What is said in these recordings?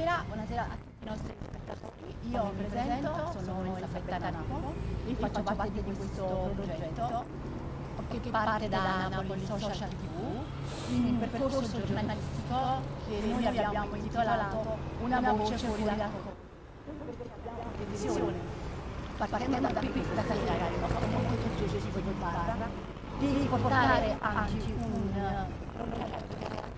Buonasera, buonasera a tutti i nostri spettatori. Io mi presento, sono Elisabetta Napo e faccio parte di questo progetto che parte da Napoli Social TV in un percorso giornalistico che noi abbiamo intitolato Una voce fuori dalla televisione. Partiamo da questa sera, il nostro momento suggestivo di barra, di portare anche un progetto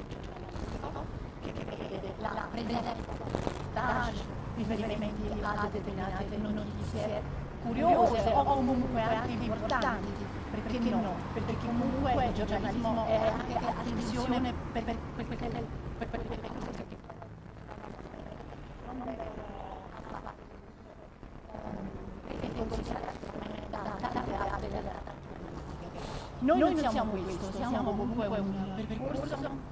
che vede la presenza riferimenti a determinate notizie curiose o comunque anche importanti, perché no? Perché comunque il giornalismo è anche attenzione per cose che noi non siamo questo, siamo comunque un percorso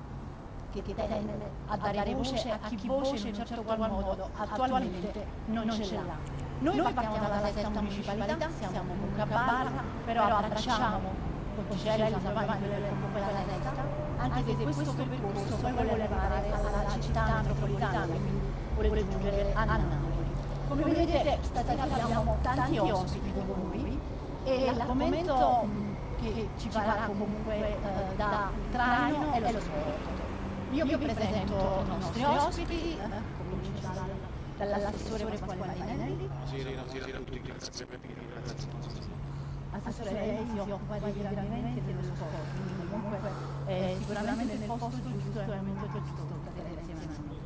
che tende a dare voce a chi voce in un certo qual modo attualmente non ce l'ha. Noi partiamo dalla sesta municipalità, siamo comunque a Barra, però abbracciamo Ponticelli, San Giovanni, comunque la sesta, anche se questo percorso poi vuole arrivare alla città metropolitana, quindi vuole giungere a Napoli. Come vedete stasera abbiamo tanti ospiti con noi e l'argomento che ci farà comunque eh, da traino è lo sport. Io vi presento i nostri ospiti, eh, comincio dall'assessore Pasquale Marinelli. Buonasera a tutti, grazie per Assessore, lei si occupa di allenamenti e dello sport, quindi comunque è sicuramente nel posto giusto e nel momento giusto cadere insieme a noi.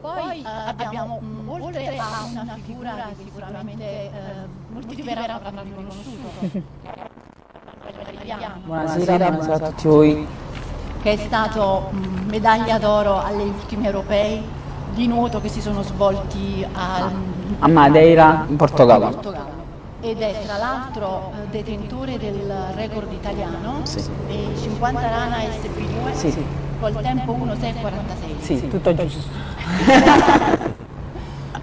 Poi eh, abbiamo, mh, oltre a una figura che sicuramente eh, molti verranno avranno riconosciuto, Buonasera, buonasera a tutti. voi. Che è stato medaglia d'oro alle ultime europei di nuoto che si sono svolti al, A Madeira, in Portogallo. Portogallo ed è tra l'altro eh, detentore del record italiano Sì. dei 50 rana SP2 Sì, sì. col tempo 1.646 Sì, tutto giusto.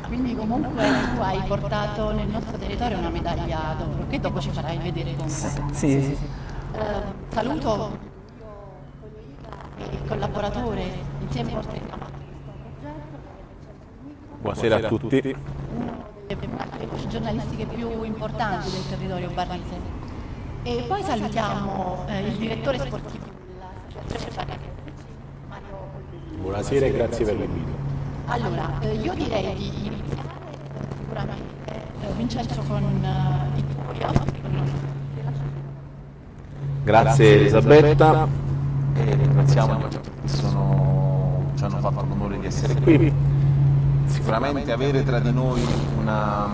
quindi comunque tu hai portato nel nostro territorio una medaglia d'oro che dopo ci farai vedere comunque Sì, sì, sì. Eh, saluto collaboratore insieme portiamo Buonasera a tutti. le voci giornalistiche più importanti del territorio barrese. E poi salutiamo eh, il direttore sportivo dell'associazione Mario Polvillo. Buonasera e grazie per l'invito. Allora, eh, io direi di iniziare sicuramente eh, Vincenzo con eh, i tuoi ospiti, Grazie Elisabetta. E ringraziamo che sono- ci hanno fatto l'onore di essere qui. Sicuramente avere tra di noi una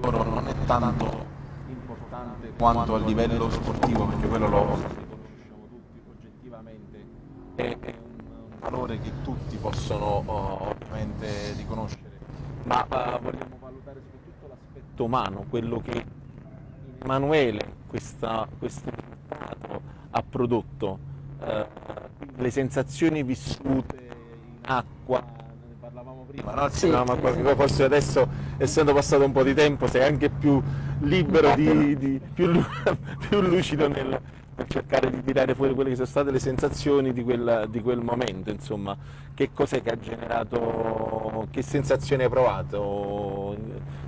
d'oro non è tanto importante quanto a livello sportivo, perché quello lo riconosciamo tutti oggettivamente, è un valore che tutti possono oh, ovviamente riconoscere, ma eh, vogliamo valutare soprattutto l'aspetto umano, quello che Emanuele questo risultato ha prodotto, eh, le sensazioni vissute in acqua, ne parlavamo prima, no? Sì. No, ma forse adesso essendo passato un po' di tempo sei anche più libero, di, di- più, più lucido nel, nel cercare di tirare fuori quelle che sono state le sensazioni di quel, di quel momento, insomma, che cos'è che ha generato, che sensazione hai provato,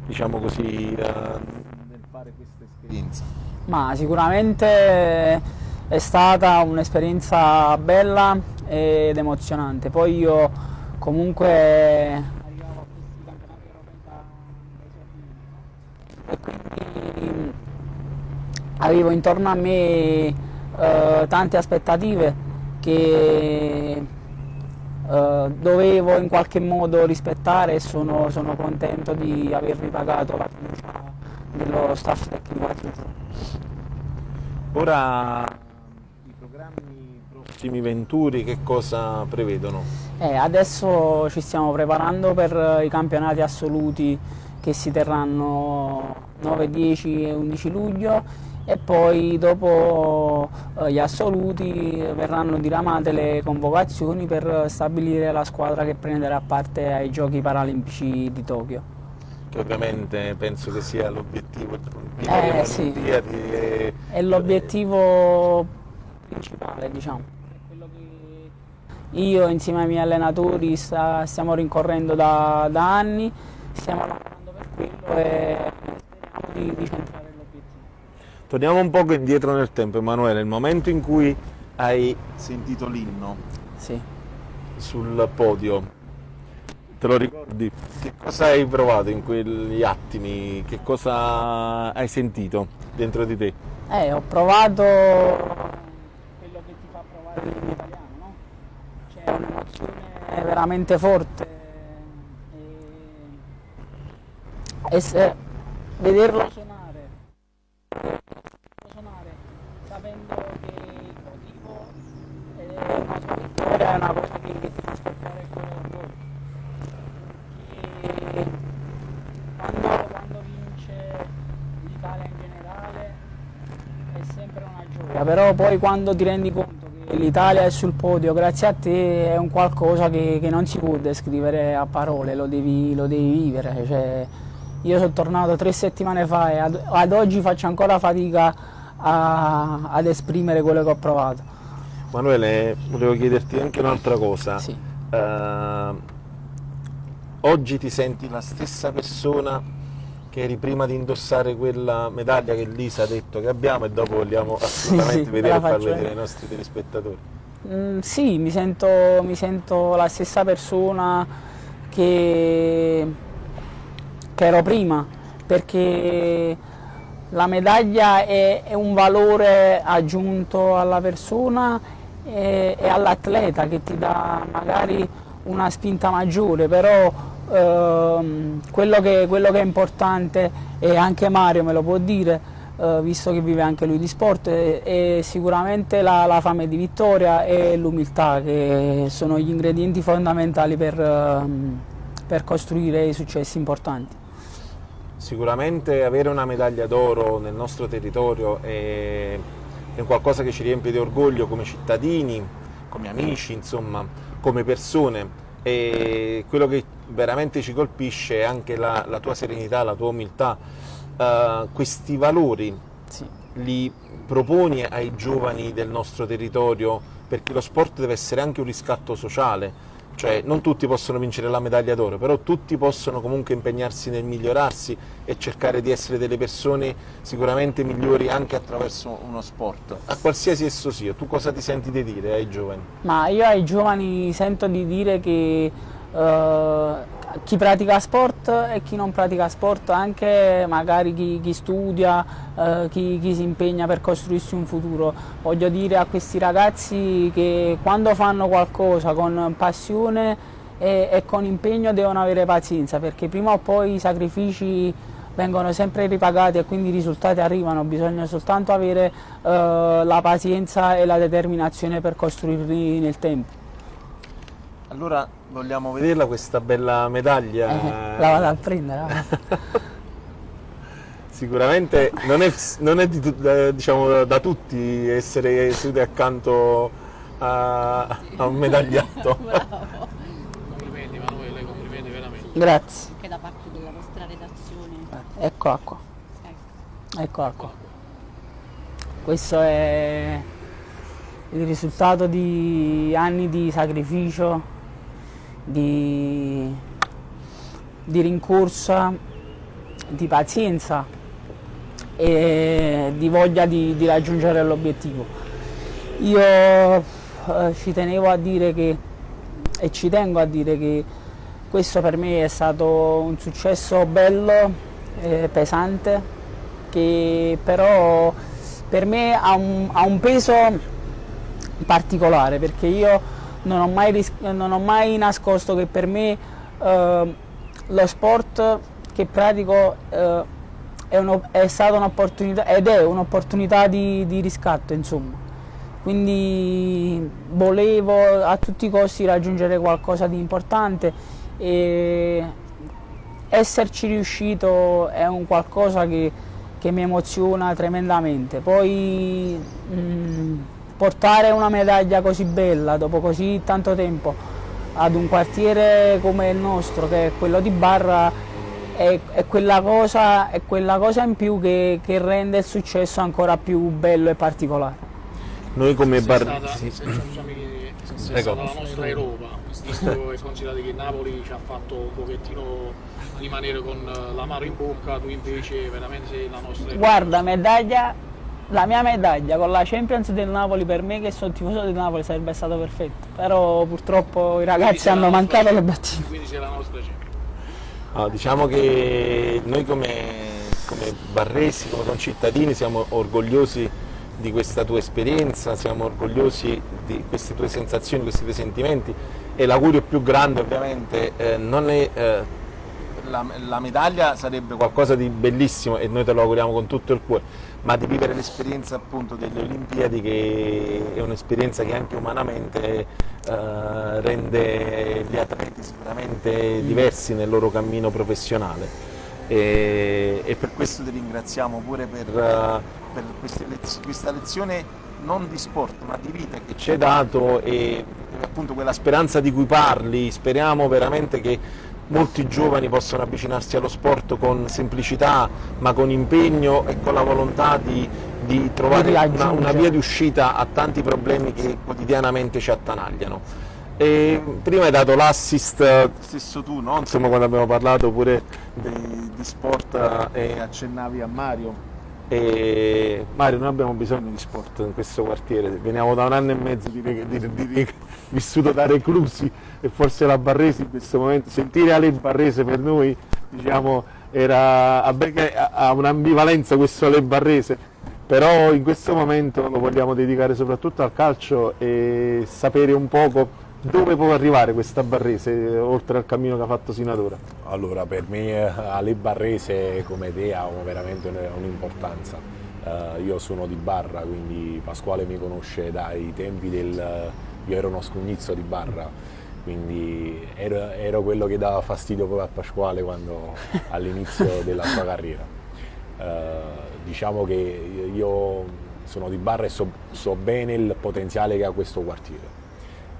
diciamo così, eh, nel fare questa esperienza? Ma sicuramente è stata un'esperienza bella ed emozionante. Poi io comunque e quindi avevo intorno a me eh, tante aspettative che eh, dovevo in qualche modo rispettare e sono, sono contento di aver ripagato la fiducia dello staff tecnico. Ora prossimi venturi che cosa prevedono? Eh, adesso ci stiamo preparando per i campionati assoluti che si terranno 9, 10 e 11 luglio e poi dopo eh, gli assoluti verranno diramate le convocazioni per stabilire la squadra che prenderà parte ai giochi paralimpici di Tokyo. Che ovviamente penso che sia l'obiettivo Eh, sì. È l'obiettivo principale, diciamo. Io insieme ai miei allenatori sta, stiamo rincorrendo da, da, anni, stiamo lavorando per quello e speriamo di, di centrare l'obiettivo. Torniamo un poco indietro nel tempo, Emanuele, il momento in cui hai sentito l'inno sì. sul podio, te lo ricordi? Che cosa hai provato in quegli attimi? Che cosa hai sentito dentro di te? Eh, ho provato quello che ti fa provare in italiano, no? C'è un'emozione veramente forte e, e se, vederlo suonare, suonare sapendo che il motivo è una sua vittoria è una cosa che, ti fa scoppiare il. Che quando, quando vince l'Italia in generale è sempre una gioia, però poi quando ti rendi conto l'Italia è sul podio grazie a te è un qualcosa che, che non si può descrivere a parole, lo devi, lo devi vivere. Cioè, io sono tornato tre settimane fa e ad, ad oggi faccio ancora fatica a, ad esprimere quello che ho provato. Manuele, volevo chiederti anche un'altra cosa. Sì. Uh, oggi ti senti la stessa persona che eri prima di indossare quella medaglia che Lisa ha detto che abbiamo e dopo vogliamo assolutamente sì, vedere e far vedere. ai nostri telespettatori. Mm, sì, mi sento, mi sento, la stessa persona che, che ero prima, perché la medaglia è, è, un valore aggiunto alla persona e, e all'atleta che ti dà magari una spinta maggiore, però ehm, quello, che, quello, che, è importante, e anche Mario me lo può dire, eh, visto che vive anche lui di sport, è, è sicuramente la, la, fame di vittoria e l'umiltà, che sono gli ingredienti fondamentali per, ehm, per costruire i successi importanti. Sicuramente avere una medaglia d'oro nel nostro territorio è, è qualcosa che ci riempie di orgoglio come cittadini, come amici, insomma, come persone e quello che veramente ci colpisce è anche la, la tua serenità, la tua umiltà. Uh, questi valori sì. li proponi ai giovani del nostro territorio perché lo sport deve essere anche un riscatto sociale, cioè non tutti possono vincere la medaglia d'oro, però tutti possono comunque impegnarsi nel migliorarsi e cercare di essere delle persone sicuramente migliori anche attraverso uno sport, a qualsiasi esso sia. Tu cosa ti senti di dire ai giovani? Ma io ai giovani sento di dire che uh, chi pratica sport e chi non pratica sport, anche magari chi, chi studia, uh, chi, chi si impegna per costruirsi un futuro, voglio dire a questi ragazzi che quando fanno qualcosa con passione e, e con impegno devono avere pazienza perché prima o poi i sacrifici vengono sempre ripagati e quindi i risultati arrivano, bisogna soltanto avere uh, la pazienza e la determinazione per costruirli nel tempo. Allora vogliamo vederla questa bella medaglia? Eh, la vado a prendere. Sicuramente non è, non è di, diciamo, da tutti essere seduti accanto a, a un medagliato. complimenti Emanuele, complimenti veramente. Grazie. Anche da parte della vostra redazione. Ecco acqua. Ecco. Ecco acqua. Questo è il risultato di anni di sacrificio, di, di rincorsa, di pazienza e di voglia di, di raggiungere l'obiettivo. Io eh, ci tenevo a dire che, e ci tengo a dire che questo per me è stato un successo bello, eh, pesante, che però per me ha un, ha un peso particolare perché io non ho mai, non ho mai nascosto che per me eh, lo sport che pratico eh, è, uno, è, stata un'opportunità ed è un'opportunità di, di, riscatto insomma. Quindi volevo a tutti i costi raggiungere qualcosa di importante e esserci riuscito è un qualcosa che, che mi emoziona tremendamente. Poi mh, portare una medaglia così bella dopo così tanto tempo ad un quartiere come il nostro, che è quello di Barra, è, è, quella, cosa, è quella, cosa, in più che, che, rende il successo ancora più bello e particolare. Noi come Barra... Sì. Se è stata la nostra Europa, visto e considerato che Napoli ci ha fatto un pochettino rimanere con eh, l'amaro in bocca, tu invece veramente sei la nostra Europa. Guarda, medaglia, la mia medaglia con la Champions del Napoli per me che sono tifoso del Napoli sarebbe stato perfetto, però purtroppo i ragazzi hanno nostra mancato le battute. Quindi sei la nostra Champions. Ah, diciamo che noi come, come barresi, come concittadini siamo orgogliosi di questa tua esperienza, siamo orgogliosi di queste tue sensazioni, questi tuoi sentimenti e l'augurio più grande ovviamente eh, non è eh, la, la medaglia sarebbe qualcosa di bellissimo e noi te lo auguriamo con tutto il cuore, ma di vivere l'esperienza appunto delle Olimpiadi che è un'esperienza che anche umanamente eh, rende gli atleti sicuramente diversi nel loro cammino professionale. E, e per questo ti ringraziamo pure per, eh, per lez- questa lezione non di sport ma di vita che ci hai dato e appunto quella speranza di cui parli, speriamo veramente che molti giovani possano avvicinarsi allo sport con semplicità ma con impegno e con la volontà di, di trovare una, una via di uscita a tanti problemi che quotidianamente ci attanagliano. E prima hai dato l'assist, stesso tu, no? Insomma, quando abbiamo parlato pure di, di sport eh, e accennavi a Mario. E Mario, noi abbiamo bisogno di sport in questo quartiere, veniamo da un anno e mezzo di, di- di- vissuto da reclusi e forse la Barresi in questo momento, sentire Ale Barrese per noi diciamo, era, ha un'ambivalenza questo Ale Barrese, però in questo momento lo vogliamo dedicare soprattutto al calcio e sapere un poco dove può arrivare questa Barrese oltre al cammino che ha fatto sino ad ora. Allora, per me eh, Ale Barrese come te ha veramente un- un'importanza. Eh, io sono di Barra, quindi Pasquale mi conosce dai tempi del... Io ero uno scugnizzo di Barra, quindi ero, ero quello che dava fastidio proprio a Pasquale all'inizio della sua carriera. Eh, diciamo che io sono di Barra e so, so bene il potenziale che ha questo quartiere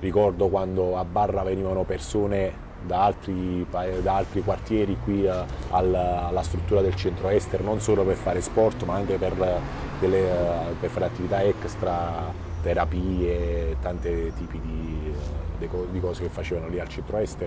ricordo quando a Barra venivano persone da altri, da altri quartieri qui eh, al- alla struttura del centro-est non solo per fare sport ma anche per, eh, delle, eh, per fare attività extra, terapie, tanti tipi di, di co- di cose che facevano lì al centro-est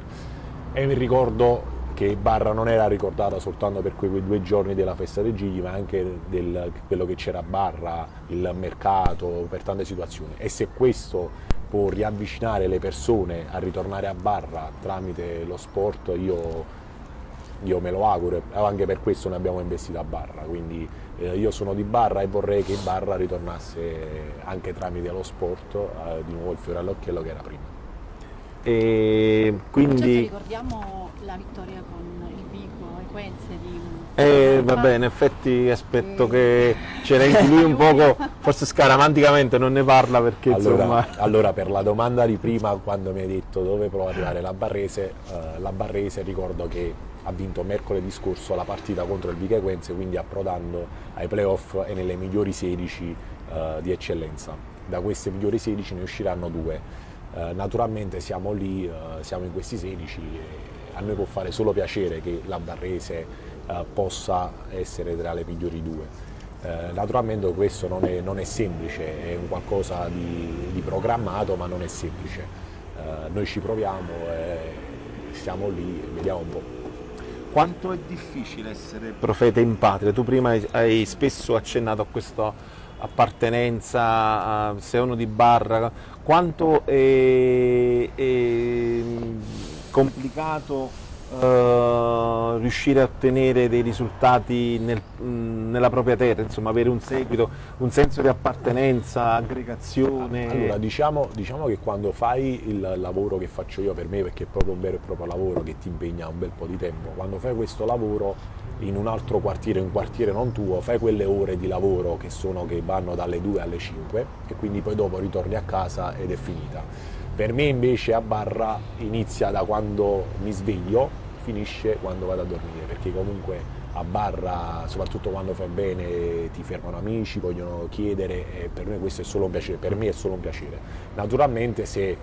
e mi ricordo che Barra non era ricordata soltanto per quei due giorni della festa dei Gigli, ma anche del quello che c'era a Barra, il mercato, per tante situazioni. E se questo può riavvicinare le persone a ritornare a Barra tramite lo sport, io, io me lo auguro, e anche per questo noi abbiamo investito a Barra. Quindi eh, io sono di Barra e vorrei che Barra ritornasse anche tramite lo sport eh, di nuovo il fiore all'occhiello che era prima. E Certo, quindi ricordiamo la vittoria con il Vico Equenze di Eh, vabbè, in effetti aspetto che c'era anche lui un poco, forse scaramanticamente non ne parla perché Allora, insomma... allora, per la domanda di prima, quando mi hai detto dove può arrivare la Barrese, eh, la Barrese ricordo che ha vinto mercoledì scorso la partita contro il Vica Equense, quindi approdando ai playoff e nelle migliori 16 eh, di eccellenza. Da queste migliori 16 ne usciranno due. Eh, naturalmente siamo lì, eh, siamo in questi 16 e a noi può fare solo piacere che la Barrese eh, possa essere tra le migliori due. Eh, naturalmente questo non è, non è semplice, è un qualcosa di, di programmato ma non è semplice. Eh, noi ci proviamo e stiamo lì e vediamo un po'. Quanto è difficile essere profeta in patria? Tu prima hai, hai spesso accennato a questa appartenenza, a- sei uno di barra, quanto è, è complicato eh, riuscire a ottenere dei risultati nel- mh, nella propria terra, insomma avere un seguito, un senso di appartenenza, aggregazione? Allora, diciamo, diciamo che quando fai il lavoro che faccio io per me, perché è proprio un vero e proprio lavoro che ti impegna un bel po' di tempo, quando fai questo lavoro in un altro quartiere, un quartiere non tuo, fai quelle ore di lavoro che, sono, che vanno dalle 2 alle 5 e quindi poi dopo ritorni a casa ed è finita. Per me invece a barra inizia da quando mi sveglio, finisce quando vado a dormire, perché comunque a barra, soprattutto quando fai bene, ti fermano amici, vogliono chiedere e per me questo è solo un piacere, per me è solo un piacere. Naturalmente se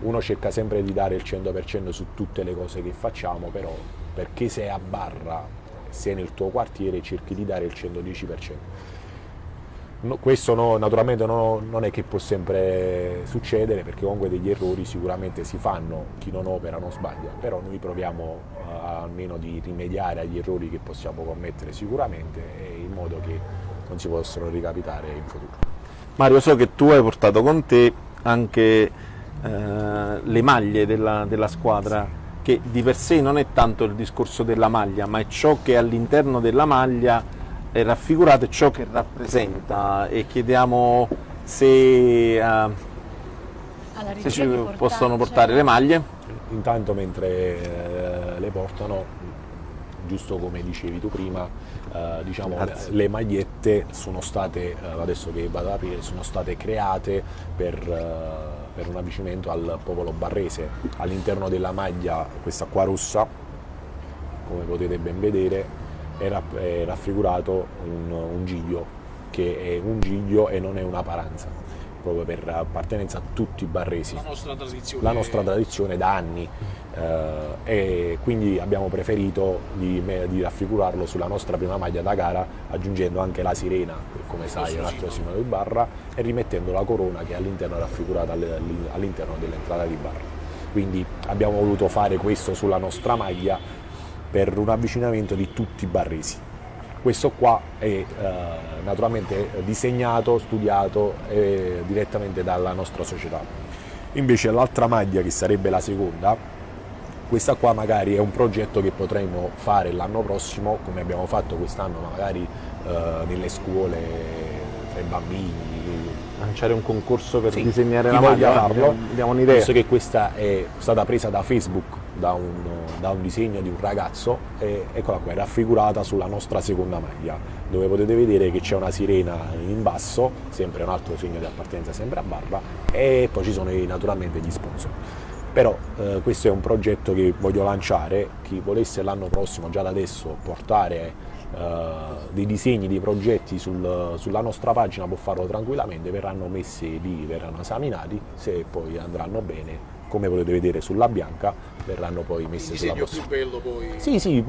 uno cerca sempre di dare il 100% su tutte le cose che facciamo, però perché sei a barra, sei nel tuo quartiere, cerchi di dare il 110%. No, questo no, naturalmente no, non è che può sempre succedere perché comunque degli errori sicuramente si fanno, chi non opera non sbaglia, però noi proviamo uh, almeno di rimediare agli errori che possiamo commettere sicuramente in modo che non si possano ricapitare in futuro. Mario, so che tu hai portato con te anche eh, le maglie della, della squadra, che di per sé non è tanto il discorso della maglia, ma è ciò che all'interno della maglia è raffigurato ciò che rappresenta e chiediamo se, uh, se ci possono portare le maglie. Intanto mentre eh, le portano, giusto come dicevi tu prima, eh, diciamo, le, le, magliette sono state, eh, adesso che vado ad aprire, sono state create per, eh, per un avvicinamento al popolo barrese. All'interno della maglia, questa qua rossa, come potete ben vedere, è, raffigurato un, un giglio, che è un giglio e non è una paranza, proprio per appartenenza a tutti i barresi. La nostra tradizione, la nostra tradizione da anni eh, e quindi abbiamo preferito di, di, raffigurarlo sulla nostra prima maglia da gara aggiungendo anche la sirena, come sai è un altro simbolo di barra, e rimettendo la corona che all'interno è raffigurata all'interno dell'entrata di barra. Quindi abbiamo voluto fare questo sulla nostra maglia per un avvicinamento di tutti i barresi. Questo qua è eh, naturalmente disegnato, studiato eh, direttamente dalla nostra società. Invece l'altra maglia, che sarebbe la seconda, questa qua magari è un progetto che potremo fare l'anno prossimo, come abbiamo fatto quest'anno magari eh, nelle scuole tra i bambini. Lanciare un concorso per sì, disegnare la maglia, farlo, abbiamo un'idea. Visto che questa è stata presa da Facebook da un, da un, disegno di un ragazzo e eccola qua, è raffigurata sulla nostra seconda maglia, dove potete vedere che c'è una sirena in basso, sempre un altro segno di appartenenza sempre a barra, e poi ci sono naturalmente gli sponsor. Però eh, questo è un progetto che voglio lanciare, chi volesse l'anno prossimo già da adesso portare eh, dei disegni, dei progetti sul, sulla nostra pagina può farlo tranquillamente, verranno messi lì, verranno esaminati, se poi andranno bene come potete vedere sulla bianca verranno poi messe sulla più bello poi sì, sì,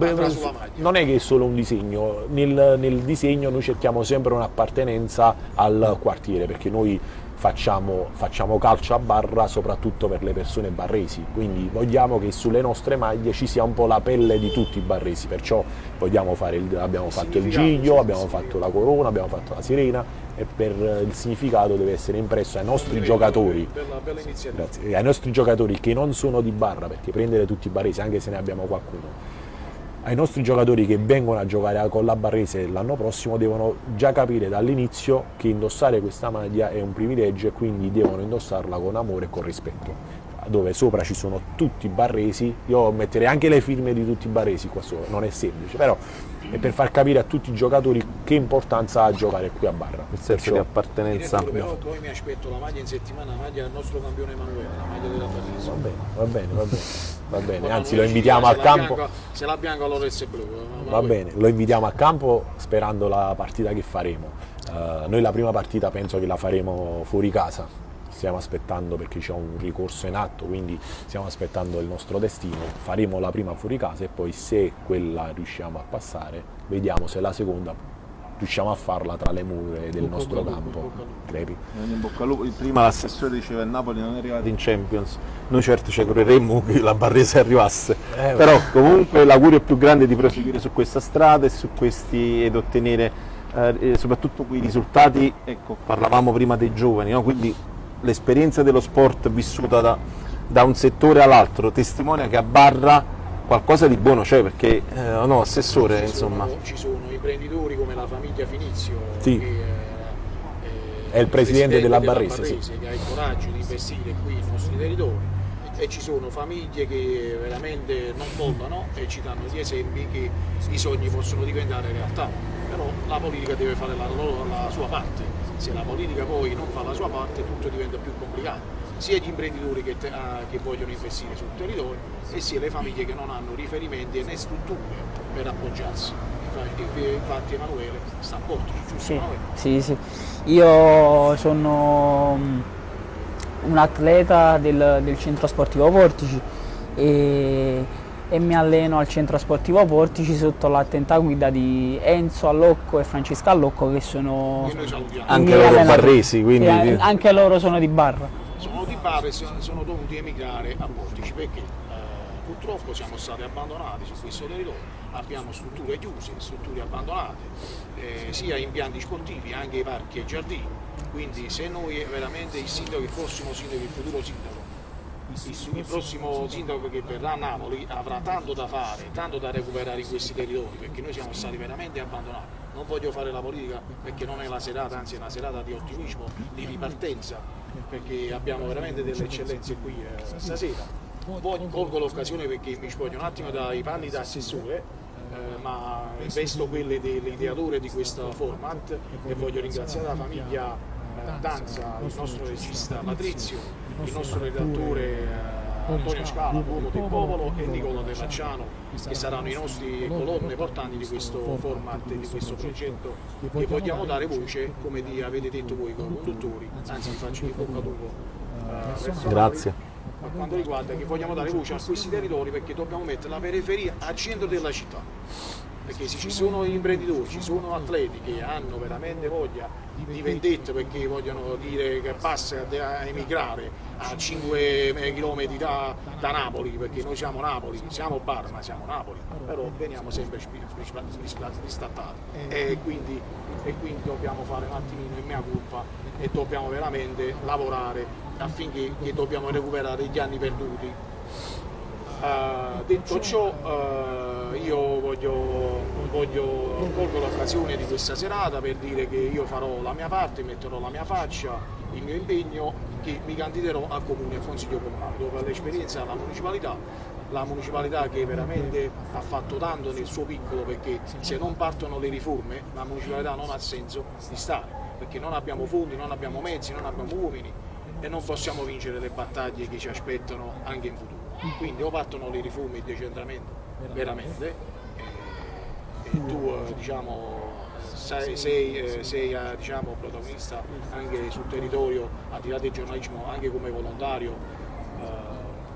non è che è solo un disegno, nel, nel disegno noi cerchiamo sempre un'appartenenza al quartiere perché noi facciamo, facciamo, calcio a barra soprattutto per le persone barresi, quindi vogliamo che sulle nostre maglie ci sia un po' la pelle di tutti i barresi, perciò il, abbiamo fatto il giglio, abbiamo fatto la corona, abbiamo fatto la sirena e per il significato deve essere impresso ai nostri giocatori, grazie, ai nostri giocatori che non sono di barra, perché prendere tutti i barresi, anche se ne abbiamo qualcuno, ai nostri giocatori che vengono a giocare con la Barrese l'anno prossimo devono già capire dall'inizio che indossare questa maglia è un privilegio e quindi devono indossarla con amore e con rispetto dove sopra ci sono tutti i barresi, io metterei anche le firme di tutti i barresi qua sopra, non è semplice, però è per far capire a tutti i giocatori che importanza ha giocare qui a Barra. Il senso Perciò... di appartenenza. Però poi mi aspetto la maglia in settimana, la maglia del nostro campione Emanuele, la maglia della Barrese. Va bene, va bene, va bene. Va bene, anzi lo invitiamo al campo. Bianca, se la bianca allora è blu. Va bene, lo invitiamo al campo sperando la partita che faremo. Uh, noi la prima partita penso che la faremo fuori casa, stiamo aspettando perché c'è un ricorso in atto, quindi stiamo aspettando il nostro destino, faremo la prima fuori casa e poi se quella riusciamo a passare, vediamo se la seconda riusciamo a farla tra le mura del bocca nostro lupo, campo. Crepi. Prima l'assessore diceva che il Napoli non è arrivato in Champions, noi certo ci augureremmo che la Barrese arrivasse, eh, però comunque l'augurio più grande è di proseguire su questa strada e su questi ed ottenere eh, soprattutto quei risultati, ecco, parlavamo prima dei giovani, no? quindi l'esperienza dello sport vissuta da, da un settore all'altro testimonia che a Barra qualcosa di buono c'è perché eh, no, assessore ci insomma sono, ci sono imprenditori come la famiglia Finizio sì. che è, è il presidente della, della Barrese, Barrese sì. che ha il coraggio di investire qui nei nostri territori e ci sono famiglie che veramente non mollano e ci danno gli esempi che i sogni possono diventare realtà però la politica deve fare la, la sua parte se la politica poi non fa la sua parte tutto diventa più complicato sia gli imprenditori che, ah, che, vogliono investire sul territorio e sia le famiglie che non hanno riferimenti né strutture per appoggiarsi. Infatti Emanuele sta a Portici, giusto sì, Sì, sì. Io sono mm, un atleta del, del centro sportivo Portici e e mi alleno al centro sportivo Portici sotto l'attenta guida di Enzo Allocco e Francesca Allocco che sono Che. Anche loro allenatori. barresi, quindi- Sì, anche loro sono di Barra. sono di Bari e sono, sono dovuti emigrare a Portici perché eh, purtroppo siamo stati abbandonati su questo territorio, abbiamo strutture chiuse, strutture abbandonate, eh, sia impianti sportivi, anche i parchi e i giardini, quindi se noi veramente il sindaco, il prossimo sindaco, il futuro sindaco, il, prossimo sindaco che verrà a Napoli avrà tanto da fare, tanto da recuperare in questi territori, perché noi siamo stati veramente abbandonati. Non voglio fare la politica perché non è la serata, anzi è una serata di ottimismo, di ripartenza, perché abbiamo veramente delle eccellenze qui eh, stasera. Voglio, colgo l'occasione perché mi spoglio un attimo dai panni da assessore, eh, ma vesto quelle dell'ideatore di questo format e voglio ringraziare la famiglia eh, Danza, il nostro regista Patrizio, il nostro redattore eh, Antonio Scala, uomo del popolo e Nicola De Facciano che saranno i nostri colonne portanti di questo format e di questo progetto e vogliamo dare voce, come di- avete detto voi conduttori, anzi vi faccio in bocca al lupo. eh, verso Grazie. per quanto riguarda che vogliamo dare voce a questi territori perché dobbiamo mettere la periferia al centro della città. Perché se ci sono imprenditori, ci sono atleti che hanno veramente voglia di vendetta perché vogliono dire che basta a emigrare a 5 km da, da Napoli, perché noi siamo Napoli, siamo Bar ma siamo Napoli, però veniamo sempre ristattati e quindi, e quindi dobbiamo fare un attimino in mia colpa e dobbiamo veramente lavorare affinché dobbiamo recuperare gli anni perduti. Eh, detto ciò, eh, io voglio, voglio colgo l'occasione di questa serata per dire che io farò la mia parte, metterò la mia faccia, il mio impegno, che mi candiderò al comune, al consiglio comunale, dove l'esperienza alla municipalità, la municipalità che veramente ha fatto tanto nel suo piccolo perché se non partono le riforme la municipalità non ha senso di stare, perché non abbiamo fondi, non abbiamo mezzi, non abbiamo uomini e non possiamo vincere le battaglie che ci aspettano anche in futuro. Quindi o partono riforme e il decentramento veramente. e, e tu eh, diciamo, sei, sei, eh, sei, eh, diciamo, protagonista anche sul territorio, al di là del giornalismo, anche come volontario eh,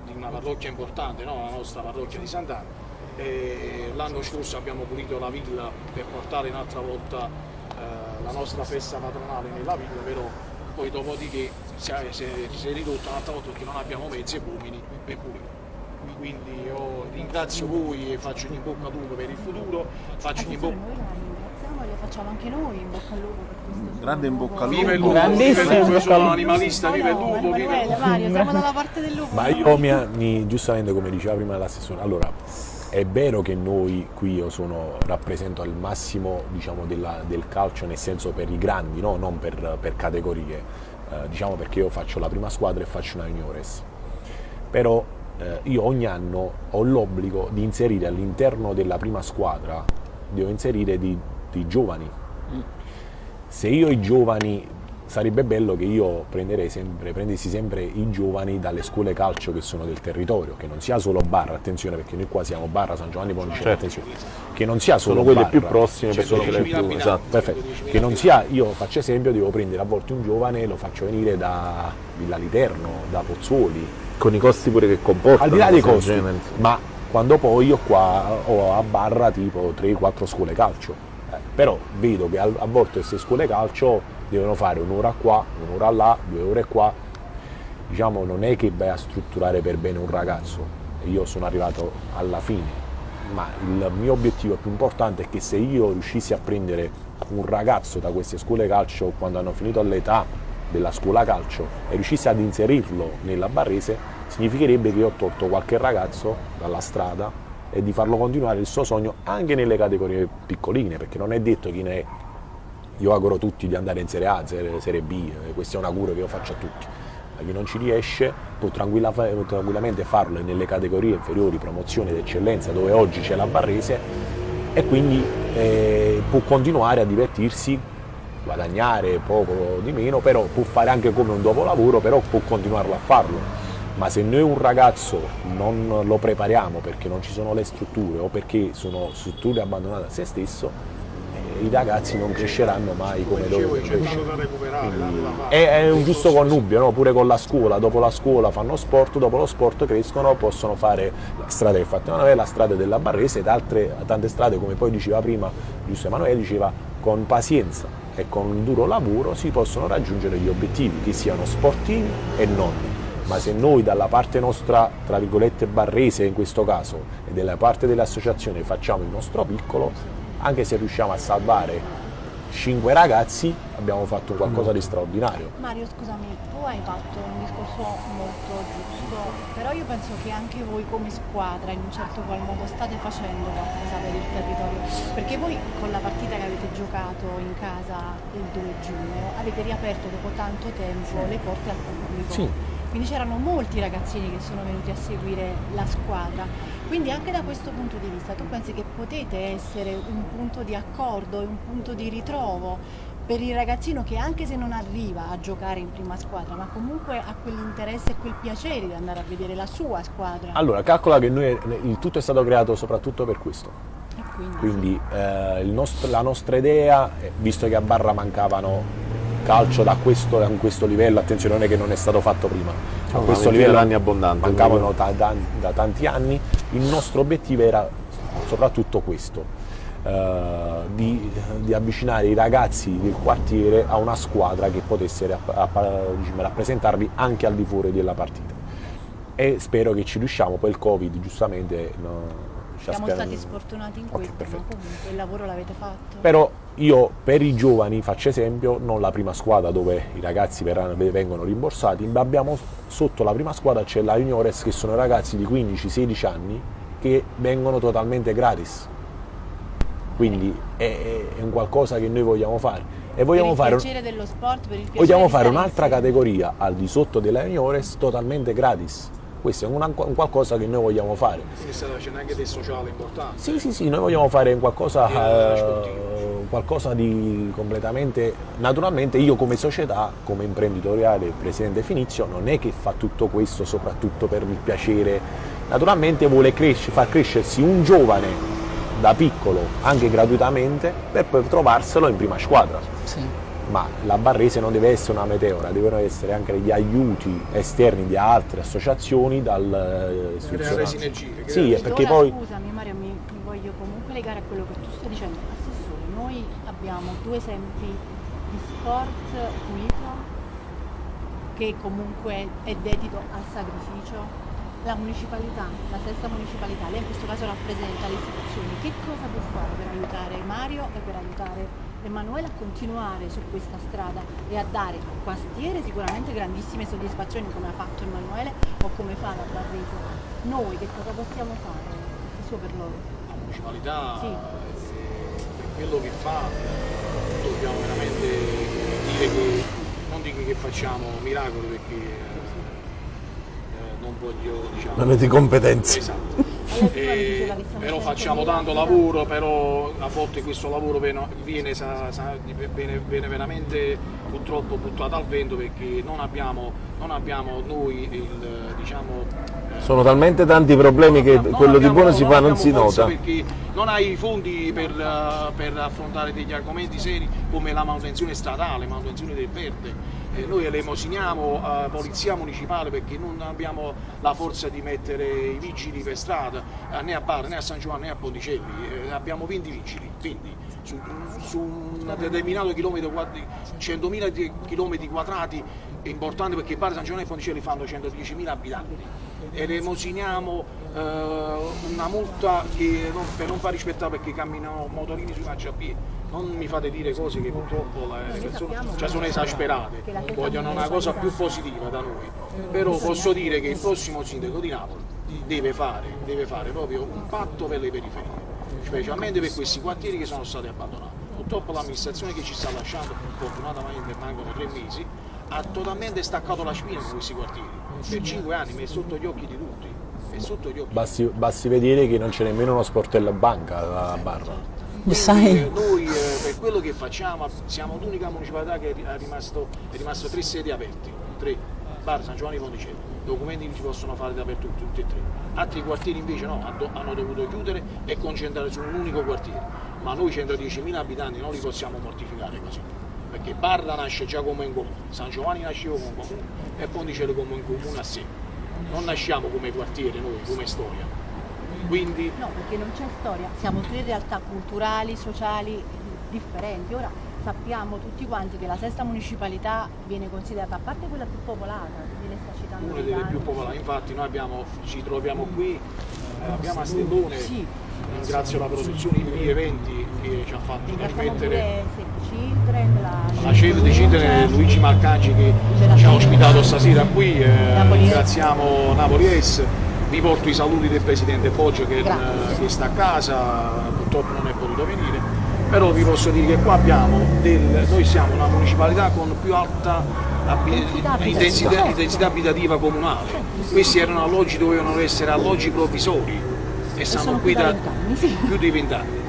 di una parrocchia importante, no? la nostra parrocchia di Sant'Anna. L'anno scorso abbiamo pulito la villa per portare un'altra volta eh, la nostra festa patronale nella villa, però poi dopodiché si è, si è- si è ridotto un'altra volta perché non abbiamo mezzi e uomini per pulire. Quindi io ringrazio voi e faccio in bocca al lupo per il futuro, faccio in bocca Noi la ringraziamo e le facciamo anche noi in bocca al lupo per questo Grande in bocca al Viva il lupo. lupo, viva il Grandissimo, lupo, io sono animalista, viva il lupo, viva il Emanuele, lupo. Mario, siamo dalla parte del lupo. Ma io mi, mi- giustamente come diceva prima l'assessore, allora è vero che noi qui io sono, rappresento al massimo diciamo, della- del calcio nel senso per i grandi, no? non per, per categorie, eh, diciamo perché io faccio la prima squadra e faccio una juniores. Però eh, io ogni anno ho l'obbligo di inserire all'interno della prima squadra, devo inserire di- dei giovani. Se io i giovani, sarebbe bello che io prenderei sempre, prendessi sempre i giovani dalle scuole calcio che sono del territorio, che non sia solo Barra, attenzione perché noi qua siamo Barra, San Giovanni Ponciano, Certo. attenzione, che non sia solo Sono quelle Barra, più prossime cioè, sono ce le più- esatto. Perfetto, 12.000 che non sia, io faccio esempio, devo prendere a volte un giovane, lo faccio venire da Villa Literno, da Pozzuoli, Con i costi pure che comportano. al di là dei costi, genere. ma quando poi io qua ho a barra tipo 3-4 scuole calcio, eh, però vedo che a, a volte queste scuole calcio devono fare un'ora qua, un'ora là, due ore qua, diciamo non è che vai a strutturare per bene un ragazzo, io sono arrivato alla fine, ma il mio obiettivo più importante è che se io riuscissi a prendere un ragazzo da queste scuole calcio quando hanno finito l'età della scuola calcio e riuscissi ad inserirlo nella Barrese, significherebbe che io ho tolto qualche ragazzo dalla strada e di farlo continuare il suo sogno anche nelle categorie piccoline, perché non è detto chi ne è. Io auguro a tutti di andare in Serie A, Serie, B, eh, questo è un augurio che io faccio a tutti. Ma chi non ci riesce può tranquilla- tranquillamente farlo nelle categorie inferiori, promozione d'eccellenza, dove oggi c'è la Barrese, e quindi eh, può continuare a divertirsi, guadagnare poco di meno, però può fare anche come un dopolavoro, però può continuarlo a farlo. Ma se noi un ragazzo non lo prepariamo perché non ci sono le strutture o perché sono strutture abbandonate a se stesso, i ragazzi non cresceranno mai come fare. È, è un giusto connubio, no? pure con la scuola, dopo la scuola fanno sport, dopo lo sport crescono, possono fare la strada che fatto Emanuele, la strada della Barrese ed altre tante strade, come poi diceva prima giusto Emanuele, diceva con pazienza e con duro lavoro si possono raggiungere gli obiettivi, che siano sportivi e non. Ma se noi dalla parte nostra, tra virgolette, barrese in questo caso, e dalla parte dell'associazione facciamo il nostro piccolo, anche se riusciamo a salvare cinque ragazzi, abbiamo fatto qualcosa di straordinario. Mario, scusami, tu hai fatto un discorso molto giusto, però io penso che anche voi come squadra in un certo qual modo state facendo qualcosa per il territorio, perché voi con la partita che avete giocato in casa il 2 giugno avete riaperto dopo tanto tempo le porte al pubblico. Sì. Quindi c'erano molti ragazzini che sono venuti a seguire la squadra. Quindi anche da questo punto di vista tu pensi che potete essere un punto di accordo e un punto di ritrovo per il ragazzino che anche se non arriva a giocare in prima squadra, ma comunque ha quell'interesse e quel piacere di andare a vedere la sua squadra. Allora, calcola che noi, il tutto è stato creato soprattutto per questo. Quindi, Quindi eh, il nostro- la nostra idea, eh, visto che a Barra mancavano calcio da questo, a questo livello, attenzione non è che non è stato fatto prima, a una questo livello d'anni abbondante, mancavano ta- da, da tanti anni, il nostro obiettivo era soprattutto questo, eh, di, di avvicinare i ragazzi del quartiere a una squadra che potesse diciamo, rappresentarli anche al di fuori della partita. E spero che ci riusciamo, poi il Covid giustamente no, siamo stati sfortunati in questo, ma perfetto. comunque il lavoro l'avete fatto. Però io per i giovani faccio esempio, non la prima squadra dove i ragazzi verranno- vengono rimborsati, ma abbiamo sotto la prima squadra c'è la Juniores che sono ragazzi di 15-16 anni che vengono totalmente gratis. Quindi è, è un qualcosa che noi vogliamo fare. E vogliamo per fare, il piacere dello sport, per il piacere vogliamo fare un'altra categoria al di sotto della Juniores totalmente gratis. Questo è una- un qualcosa che noi vogliamo fare. Quindi state facendo anche del sociale importante. Sì, sì, sì, noi vogliamo fare un qualcosa, sportivo. qualcosa di completamente... Naturalmente io come società, come imprenditoriale, presidente Finizio, non è che fa tutto questo soprattutto per il piacere. Naturalmente vuole cresce- far crescersi un giovane da piccolo, anche gratuitamente, per poi trovarselo in prima squadra. Sì. Ma la Barrese non deve essere una meteora, devono essere anche degli aiuti esterni di altre associazioni dal eh, Creare sinergie. Sì, creare- perché Allora, poi... Scusami Mario, mi, mi voglio comunque legare a quello che tu stai dicendo. Assessore, noi abbiamo due esempi di sport pulito che comunque è dedito al sacrificio. La municipalità, la stessa municipalità, lei in questo caso rappresenta le istituzioni, che cosa può fare per aiutare Mario e per aiutare Emanuele a continuare su questa strada e a dare al quartiere sicuramente grandissime soddisfazioni come ha fatto Emanuele o come fa la Barrese. Noi che cosa possiamo fare stesso per loro? la municipalità Sì. eh, per quello che fa dobbiamo veramente dire che non dico che facciamo miracoli perché eh, eh, non voglio diciamo Non avete competenze. esatto Siamo però 100.000 facciamo tanto lavoro, però a volte questo lavoro viene, viene, sa- sa- viene- viene veramente purtroppo buttato al vento perché non abbiamo, non abbiamo noi il diciamo eh, Sono talmente tanti problemi che non quello di abbiamo- buono si fa non si nota. Perché non hai i fondi per, eh, per affrontare degli argomenti seri come la manutenzione stradale, manutenzione del verde. Eh, noi elemosiniamo a polizia municipale perché non abbiamo la forza di mettere i vigili per strada eh, né a Bar né a San Giovanni né a Ponticelli, Eh, abbiamo 20 vigili, quindi su, su un determinato chilometro quadri, 100.000 di- chilometri quadrati è importante perché Bar San Giovanni e Ponticelli fanno 110.000 abitanti. Elemosiniamo eh, una multa non- per non far rispettare perché camminano motorini sui marciapiedi. Non mi fate dire cose che purtroppo le persone cioè, sono esasperate, vogliono una cosa più positiva da noi. Però posso dire che il prossimo sindaco di Napoli deve fare, deve fare proprio un patto per le periferie, specialmente per questi quartieri che sono stati abbandonati. Purtroppo l'amministrazione che ci sta lasciando, fortunatamente mancano tre mesi, ha totalmente staccato la spina con questi quartieri. Per cinque anni, ma è sotto gli occhi di tutti. È sotto gli occhi. Basti, basti vedere che non c'è nemmeno uno sportello a banca a Barra. Quindi, Sai- eh, noi eh, per quello che facciamo siamo l'unica municipalità che è rimasto, è rimasto tre sedi aperti, tre, Bar San Giovanni Ponticelli, documenti li si possono fare dappertutto, tutti e tre. Altri quartieri invece no, hanno- dovuto chiudere e concentrare su un unico quartiere. ma noi 110.000 abitanti non li possiamo mortificare così, perché Barla nasce già come un comune, San Giovanni nasceva come un comune e Ponticello come un comune a sé. Non nasciamo come quartiere noi, come storia. Quindi No, perché non c'è storia, siamo tre realtà culturali, sociali differenti. Ora sappiamo tutti quanti che la sesta municipalità viene considerata, a parte quella più popolata, che lei sta citando una delle più popolari, infatti noi abbiamo, ci troviamo qui, eh, abbiamo a Stellone, Sì. ringrazio la produzione IP Eventi che ci ha fatto trasmettere Save Children, la la di Cindere, Luigi Marcangi che ci ha Save. ospitato stasera qui, eh, ringraziamo Napoli S, vi porto i saluti del Presidente Poggio che, eh, che sta a casa, purtroppo non è potuto venire, però vi posso dire che qua abbiamo, del, noi siamo una municipalità con più alta abi- Densità abitativa. intensità, Certo. intensità abitativa comunale, questi erano alloggi, dovevano essere alloggi provvisori e stanno sono qui da sì. più di vent'anni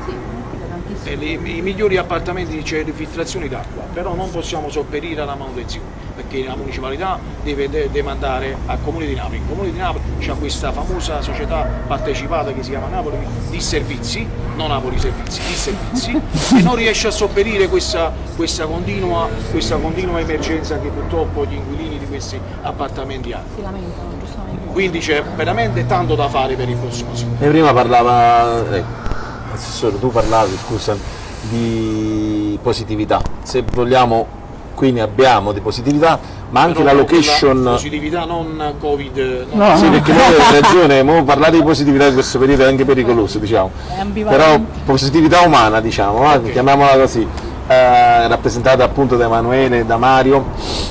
Sì, e i migliori appartamenti c'è le filtrazioni d'acqua, però non possiamo sopperire alla manutenzione, perché la municipalità deve de- demandare al Comune di Napoli. Il Comune di Napoli ha questa famosa società partecipata che si chiama Napoli di servizi, non Napoli Servizi, di servizi, e non riesce a sopperire questa, questa continua, questa continua emergenza che purtroppo gli inquilini di questi appartamenti hanno. Si lamentano, giustamente. Quindi c'è veramente tanto da fare per il prossimo anno. E prima parlava, eh, Assessore, tu parlavi, scusa, di positività. Se vogliamo, qui ne abbiamo di positività, ma anche Però la location... positività non Covid, non No. Sì, perché noi hai ragione, mo parlare di positività in questo periodo è anche pericoloso, diciamo. Però positività umana, diciamo, va, chiamiamola così, eh, rappresentata appunto da Emanuele, da Mario,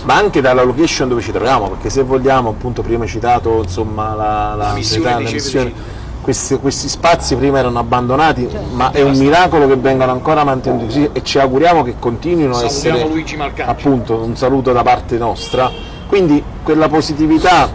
ma anche dalla location dove ci troviamo, perché se vogliamo, appunto prima hai citato insomma la, la, La missione la Ceve missione. Questi, questi spazi prima erano abbandonati, ma è un miracolo che vengano ancora mantenuti così e ci auguriamo che continuino a essere appunto un saluto da parte nostra. Quindi quella positività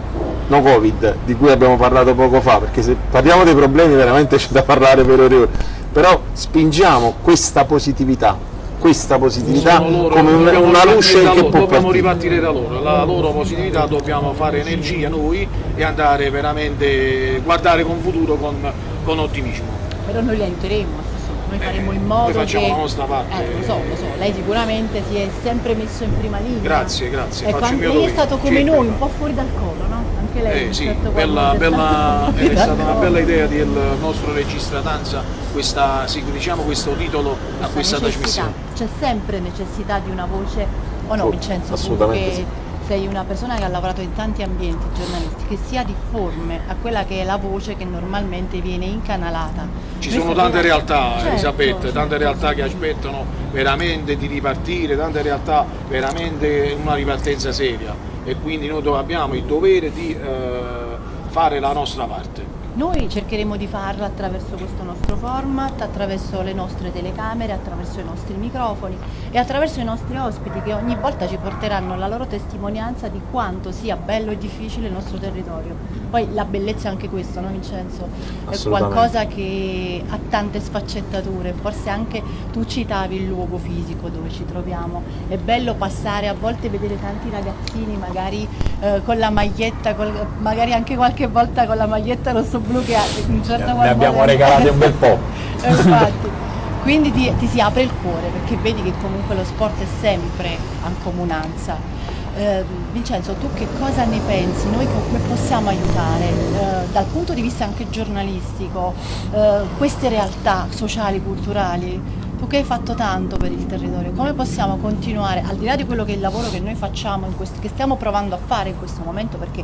no Covid di cui abbiamo parlato poco fa, perché se parliamo dei problemi veramente c'è da parlare per ore e ore, però spingiamo questa positività, questa positività loro, come una ripartire luce da che loro, può dobbiamo partire. ripartire da loro, la loro positività dobbiamo fare energia noi e andare veramente, guardare con futuro con, con ottimismo. Però noi li aiuteremo, assessore. noi Eh, faremo in noi modo facciamo che... la nostra parte. Eh, lo so, lo so, lei sicuramente si è sempre messo in prima linea. Grazie, grazie, Ecco, anche lei è stato come noi, un po' fuori dal coro, no? Anche lei. Eh, sì, certo bella, bella- è stata una bella idea del nostro regista danza, questa, sì, diciamo questo titolo a questa necessità. trasmissione. C'è sempre necessità di una voce, o no Oh, Vincenzo, assolutamente che sì. sei una persona che ha lavorato in tanti ambienti giornalisti, che sia difforme a quella che è la voce che normalmente viene incanalata. Ci Noi sono tante realtà, Certo, Elisabetta, certo. tante realtà che aspettano veramente di ripartire, tante realtà veramente una ripartenza seria e quindi noi abbiamo il dovere di eh, fare la nostra parte. Noi cercheremo di farlo attraverso questo nostro format, attraverso le nostre telecamere, attraverso i nostri microfoni e attraverso i nostri ospiti che ogni volta ci porteranno la loro testimonianza di quanto sia bello e difficile il nostro territorio. Poi la bellezza è anche questo, no Vincenzo? È qualcosa che ha tante sfaccettature, forse anche tu citavi il luogo fisico dove ci troviamo. È bello passare, a volte vedere tanti ragazzini magari eh, con la maglietta, col- magari anche qualche volta con la maglietta rosso-blu ha in un certo Ne abbiamo regalate un bel po'. Infatti. Quindi ti, ti si apre il cuore perché vedi che comunque lo sport è sempre ancomunanza. Eh, Vincenzo, tu che cosa ne pensi? Noi come possiamo aiutare eh, dal punto di vista anche giornalistico eh, queste realtà sociali, culturali? Tu che hai fatto tanto per il territorio, come possiamo continuare, al di là di quello che è il lavoro che noi facciamo, in questo- che stiamo provando a fare in questo momento, perché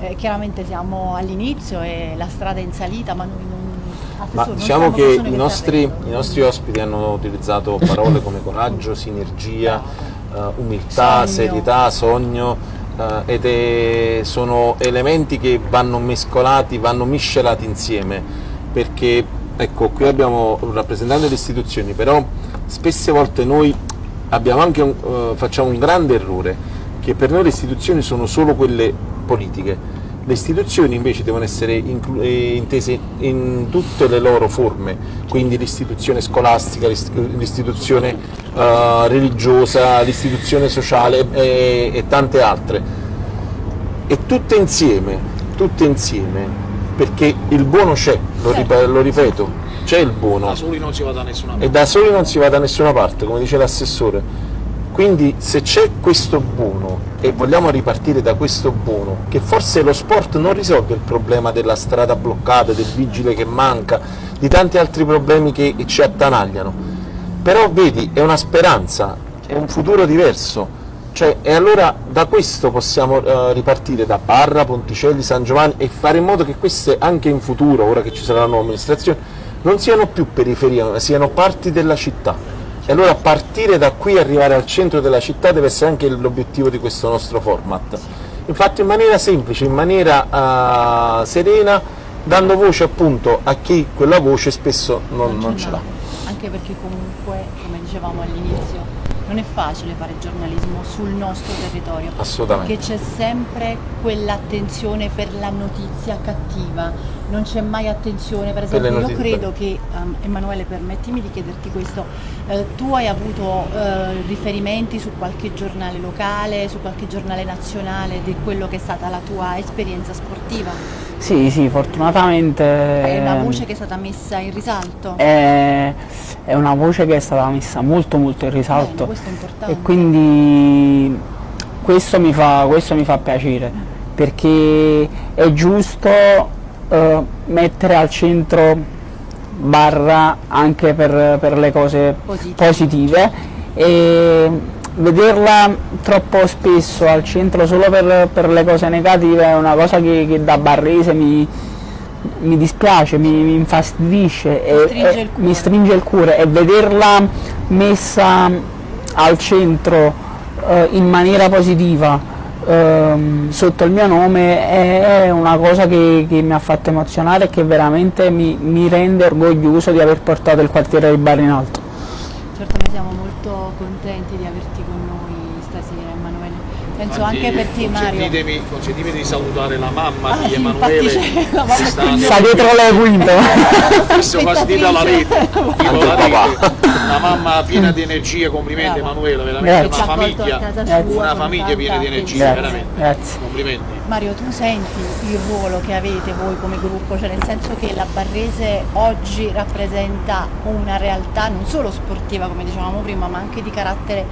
eh, chiaramente siamo all'inizio e la strada è in salita, ma noi non... Ma non diciamo che i nostri, i nostri ospiti hanno utilizzato parole come coraggio, sinergia, eh, umiltà, Sogno. serietà, sogno eh, ed è- sono elementi che vanno mescolati, vanno miscelati insieme perché ecco qui abbiamo un rappresentante delle istituzioni però spesse volte noi abbiamo anche un- eh, facciamo un grande errore che per noi le istituzioni sono solo quelle politiche le istituzioni invece devono essere eh, intese in tutte le loro forme, quindi l'istituzione scolastica, l'ist- l'istituzione eh, religiosa, l'istituzione sociale e, e tante altre. E tutte insieme, tutte insieme, perché il buono c'è, lo, Certo. ripe- lo ripeto, c'è il buono. Da soli non si va da nessuna parte. E da soli non si va da nessuna parte, come dice l'assessore. Quindi se c'è questo buono e vogliamo ripartire da questo buono, che forse lo sport non risolve il problema della strada bloccata, del vigile che manca, di tanti altri problemi che ci attanagliano, però vedi è una speranza, è un futuro diverso, cioè, e allora da questo possiamo uh, ripartire da Barra, Ponticelli, San Giovanni e fare in modo che queste anche in futuro, ora che ci sarà la nuova amministrazione, non siano più periferie, ma siano parti della città. E allora partire da qui e arrivare al centro della città deve essere anche l'obiettivo di questo nostro format. Infatti in maniera semplice, in maniera uh, serena, dando voce appunto a chi quella voce spesso non, non ce l'ha. Anche perché comunque, come dicevamo all'inizio, non è facile fare giornalismo sul nostro territorio. Assolutamente. Perché c'è sempre quell'attenzione per la notizia cattiva, non c'è mai attenzione, per esempio io credo che, um, Emanuele permettimi di chiederti questo, eh, tu hai avuto eh, riferimenti su qualche giornale locale, su qualche giornale nazionale di quello che è stata la tua esperienza sportiva? Sì, sì, fortunatamente... È una voce che è stata messa in risalto? È, è una voce che è stata messa molto molto in risalto. Bene, questo è importante. E quindi questo mi fa, questo mi fa piacere, perché è giusto eh, mettere al centro barra anche per, per le cose Positive. positive e vederla troppo spesso al centro solo per, per, le cose negative è una cosa che, che da barrese mi, mi dispiace, mi, mi infastidisce e, stringe e mi stringe il cuore e vederla messa al centro eh, in maniera positiva eh, sotto il mio nome è, una cosa che, che, mi ha fatto emozionare e che veramente mi, mi rende orgoglioso di aver portato il quartiere di Bari in alto. Certo noi siamo molto contenti di averti con noi stasera Emanuele. Penso Infatti, anche per te Mario. Consentitemi di salutare la mamma Ah, di sì, Emanuele infatti c'è la mamma che sta dietro le quinte. Visto quasi di dalla rete, tipo la rete, una mamma piena di energia, complimenti Brava. Emanuele, veramente Grazie. una famiglia, sua una famiglia piena di energia, Grazie. veramente. Grazie. Complimenti. Mario, tu senti il ruolo che avete voi come gruppo, cioè nel senso che la Barrese oggi rappresenta una realtà non solo sportiva come dicevamo prima, ma anche di carattere,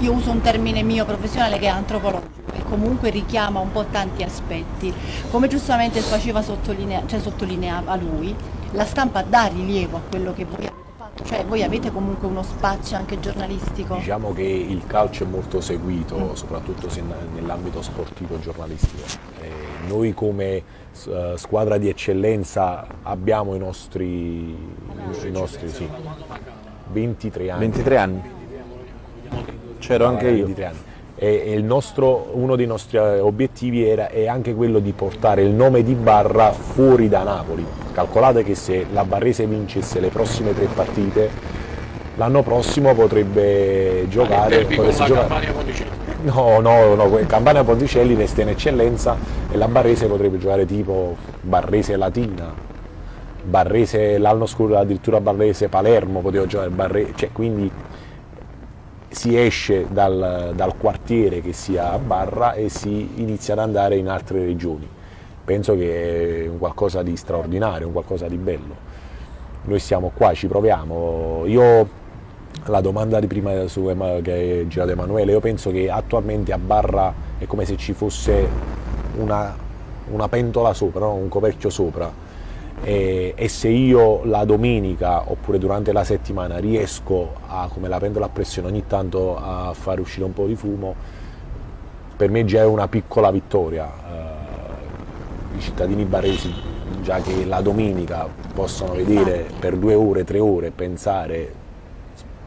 io uso un termine mio professionale che è antropologico e comunque richiama un po' tanti aspetti. Come giustamente faceva sottolinea, cioè sottolineava lui, la stampa dà rilievo a quello che voi avete fatto, cioè voi avete comunque uno spazio anche giornalistico. Diciamo che il calcio è molto seguito, soprattutto se nell'ambito sportivo giornalistico. Eh, noi come eh, squadra di eccellenza abbiamo i nostri, i nostri sì, 23 anni. 23 anni. C'ero anche io. 23 anni. E, il nostro, uno dei nostri eh, obiettivi era, è anche quello di portare il nome di Barra fuori da Napoli. Calcolate che se la Barrese vincesse le prossime tre partite, l'anno prossimo potrebbe giocare... Potesse la giocare-. No, no, no, Campania Ponticelli resta in eccellenza e la Barrese potrebbe giocare tipo Barrese Latina, Barrese l'anno scorso addirittura Barrese Palermo poteva giocare Barre- cioè quindi si esce dal, dal quartiere che sia a Barra e si inizia ad andare in altre regioni. Penso che è un qualcosa di straordinario, un qualcosa di bello. Noi siamo qua, ci proviamo. Io la domanda di prima su che è girato Emanuele, io penso che attualmente a Barra è come se ci fosse una, una pentola sopra, no? un coperchio sopra e, e se io la domenica oppure durante la settimana riesco a, come la pentola a pressione ogni tanto a fare uscire un po' di fumo, per me già è una piccola vittoria. Eh, I cittadini barresi, già che la domenica possono vedere per due ore, tre ore, pensare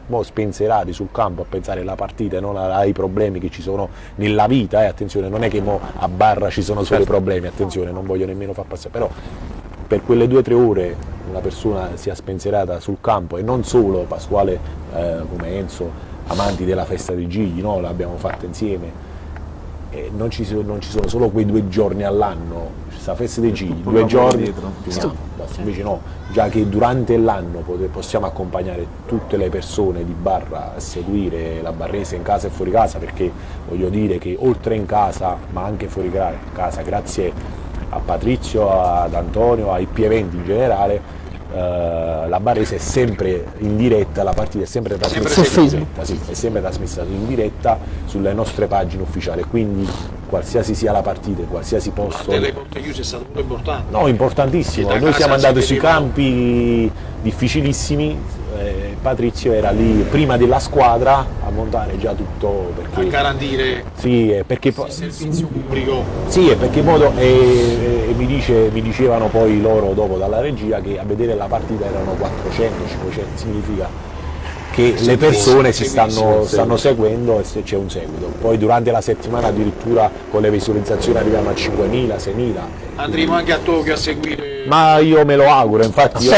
mo spensierati sul campo a pensare alla partita e non ai problemi che ci sono nella vita, eh, attenzione, non è che mo a barra ci sono solo i problemi, attenzione, non voglio nemmeno far passare, però per quelle due o tre ore una persona sia spensierata sul campo e non solo Pasquale eh, come Enzo, amanti della festa dei Gigli, no? l'abbiamo fatta insieme, e non ci, sono, non ci sono solo quei due giorni all'anno, questa festa dei Gigli, due giorni, dietro. finiamo, basta. invece no, già che durante l'anno possiamo accompagnare tutte le persone di Barra a seguire la Barrese in casa e fuori casa, perché voglio dire che oltre in casa, ma anche fuori casa, grazie a Patrizio, ad Antonio, ai P eventi in generale, eh, la Barrese è sempre in diretta, la partita è sempre trasmessa Su in diretta, sì, è sempre trasmessa in diretta sulle nostre pagine ufficiali, quindi qualsiasi sia la partita, qualsiasi posto. delle porte chiuse è stato pure importante. No, importantissimo. Noi siamo andati sui campi difficilissimi. Patrizio era lì prima della squadra a montare già tutto a perché garantire sì, perché il servizio pubblico. sì, e perché modo, e, e mi, dice- mi dicevano poi loro dopo dalla regia che a vedere la partita erano 400, 500, significa che le persone si stanno, stanno seguendo e se c'è un seguito. Poi durante la settimana addirittura con le visualizzazioni arriviamo a 5.000, 6.000. Andremo anche a Tokyo a seguire. Ma io me lo auguro, infatti io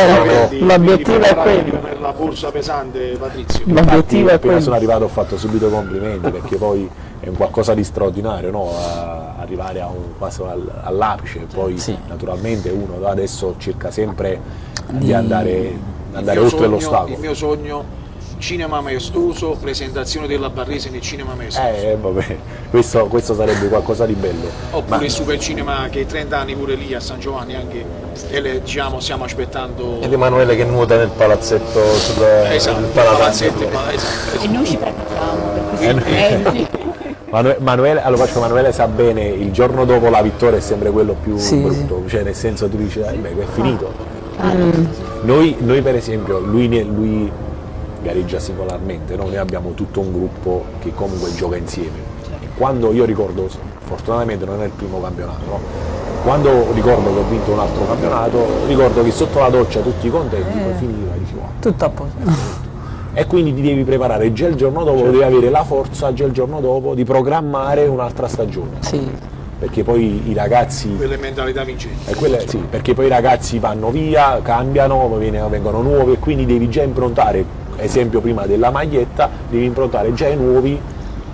di- l'obiettivo di è quello. Per la borsa pesante, Patrizio. L'obiettivo è appena sono quello. arrivato ho fatto subito i complimenti perché poi è un qualcosa di straordinario no? A- arrivare a un, quasi al- all'apice poi Sì. naturalmente uno da adesso cerca sempre di andare, andare mio oltre l'ostacolo Il mio sogno, cinema maestoso, presentazione della Barrese nel cinema maestoso. eh, vabbè, questo, questo sarebbe qualcosa di bello. Oppure Ma- il super cinema che 30 anni pure lì a San Giovanni anche e le, diciamo stiamo aspettando Ed Emanuele che nuota nel palazzetto sul esatto, nel il palazzetto. esatto, E noi ci prepariamo per questi Eh, Manuele, allora, faccio, Manuele sa bene, il giorno dopo la vittoria è sempre quello più Sì, brutto, cioè nel senso tu dici, "Eh, beh, è finito. Noi, noi, per esempio, lui, lui gareggia singolarmente, no? noi abbiamo tutto un gruppo che comunque gioca insieme. E quando io ricordo, fortunatamente non è il primo campionato, no? quando ricordo che ho vinto un altro campionato, ricordo che sotto la doccia tutti contenti, poi finiva e dici "Wow". Tutto a posto. E quindi ti devi preparare già il giorno dopo, devi avere la forza già il giorno dopo di programmare un'altra stagione, Sì. perché poi i ragazzi quelle mentalità vincenti. quelle- sì, perché poi i ragazzi vanno via, cambiano, vengono nuovi e quindi devi già improntare, esempio prima della maglietta, devi improntare già ai nuovi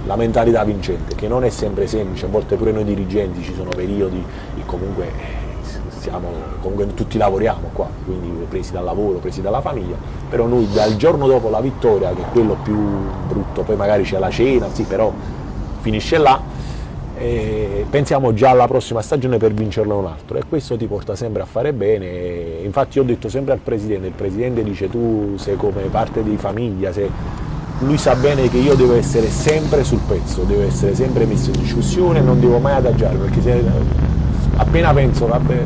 la mentalità vincente, che non è sempre semplice, a volte pure noi dirigenti ci sono periodi che comunque eh, siamo, comunque tutti lavoriamo qua, quindi presi dal lavoro, presi dalla famiglia, però noi dal giorno dopo la vittoria, che è quello più brutto, poi magari c'è la cena, sì, però finisce là, e pensiamo già alla prossima stagione per vincerlo un altro e questo ti porta sempre a fare bene. Infatti io ho detto sempre al presidente il presidente dice tu sei come parte di famiglia sei... lui sa bene che io devo essere sempre sul pezzo devo essere sempre messo in discussione non devo mai adagiare perché se appena penso vabbè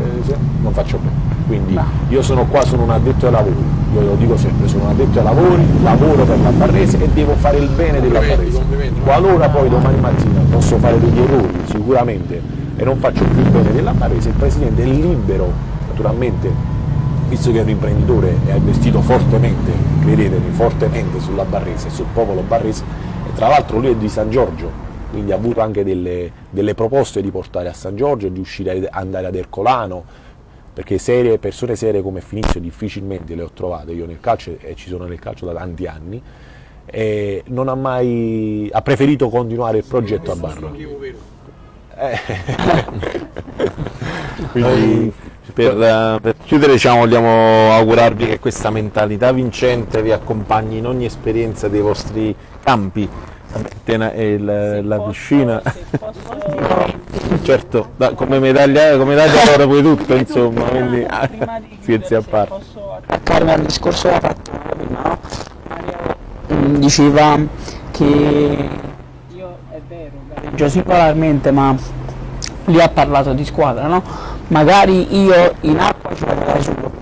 non faccio bene quindi io sono qua sono un addetto ai lavori. Io lo dico sempre sono un addetto ai lavori lavoro per la Barrese e devo fare il bene della Barrese qualora poi domani mattina posso fare degli errori sicuramente e non faccio più il bene della Barrese, il Presidente è libero, naturalmente, visto che è un imprenditore e ha investito fortemente, credetemi, fortemente sulla Barrese e sul popolo barrese, e tra l'altro lui è di San Giorgio, quindi ha avuto anche delle, delle proposte di portare a San Giorgio, di uscire a andare ad Ercolano, perché serie, persone serie come Finizio difficilmente le ho trovate io nel calcio e ci sono nel calcio da tanti anni e non ha mai ha preferito continuare il progetto a Barra vero. Quindi per, eh, per chiudere diciamo, vogliamo augurarvi che questa mentalità vincente vi accompagni in ogni esperienza dei vostri campi, la piscina. Certo, da- come medaglia come medaglia d'oro poi tutto insomma, quindi scherzi a parte. Posso attaccarmi al discorso che ha fatto prima, no? Diceva che io è vero, gareggio singolarmente, ma lui ha parlato di squadra, no? Magari io in acqua ci vado da solo,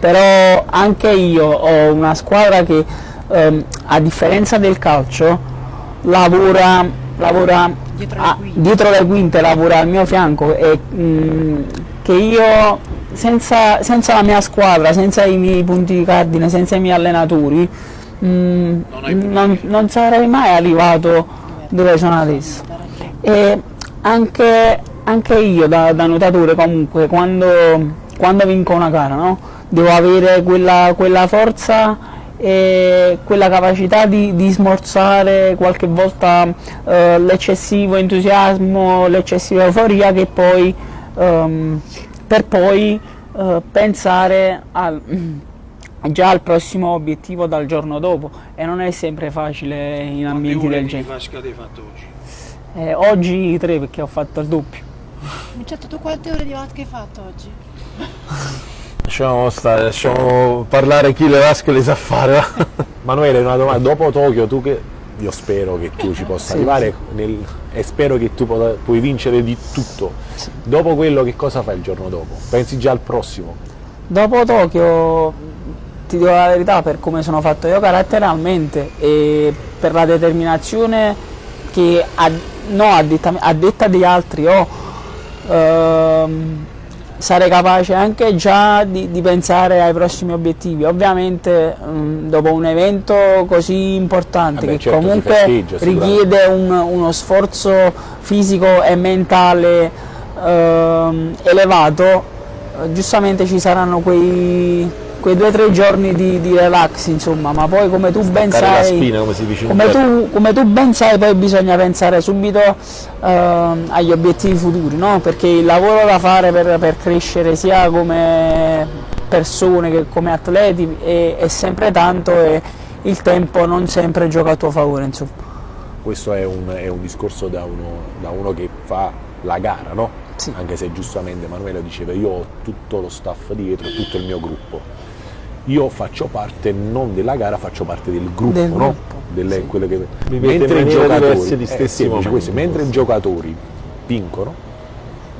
però anche io ho una squadra che ehm, a differenza del calcio lavora, lavora Dietro le a- quinte. dietro le quinte, lavora al mio fianco e mm, che io senza, senza la mia squadra, senza i miei punti cardine, senza i miei allenatori mm, Non non, non sarei mai arrivato dove sono adesso. E anche, anche io da, da nuotatore comunque quando, quando vinco una gara no? devo avere quella, quella forza e quella capacità di, di smorzare qualche volta eh, l'eccessivo entusiasmo, l'eccessiva euforia che poi ehm, per poi eh, pensare al, già al prossimo obiettivo dal giorno dopo e non è sempre facile in Quante ambienti ore del di genere. vasca hai fatto oggi? Eh, oggi tre perché ho fatto il doppio. Certo, tu quante ore di vasca hai fatto oggi? Lasciamo, stare, lasciamo parlare chi le vasche le sa fare. Manuele, una domanda, dopo Tokyo tu che io spero che tu ci possa arrivare nel- e spero che tu possa- puoi vincere di tutto. Dopo quello che cosa fai il giorno dopo? Pensi già al prossimo? Dopo Tokyo, ti dico la verità, per come sono fatto io caratterialmente e per la determinazione che a, no, a, detta, a detta di altri ho, ehm, sarei capace anche già di, di pensare ai prossimi obiettivi. Ovviamente mm, dopo un evento così importante Vabbè, che certo, comunque richiede un- uno sforzo fisico e mentale ehm, elevato, eh, giustamente ci saranno quei, quei due o tre giorni di, di relax, insomma, ma poi come tu ben sai, spina, come si dice in come tu, come tu ben sai, poi bisogna pensare subito ehm, agli obiettivi futuri, no? perché il lavoro da fare per, per crescere sia come persone che come atleti è, è sempre tanto e il tempo non sempre gioca a tuo favore. Insomma. Questo è un, è un discorso da uno, da uno che fa la gara, no? Sì. Anche se giustamente Emanuele diceva io ho tutto lo staff dietro, tutto il mio gruppo. Io faccio parte non della gara, faccio parte del gruppo, Del no? gruppo, Delle- sì. quelle che- in mentre i giocatori, gli eh, sì, questo, mentre i giocatori vincono,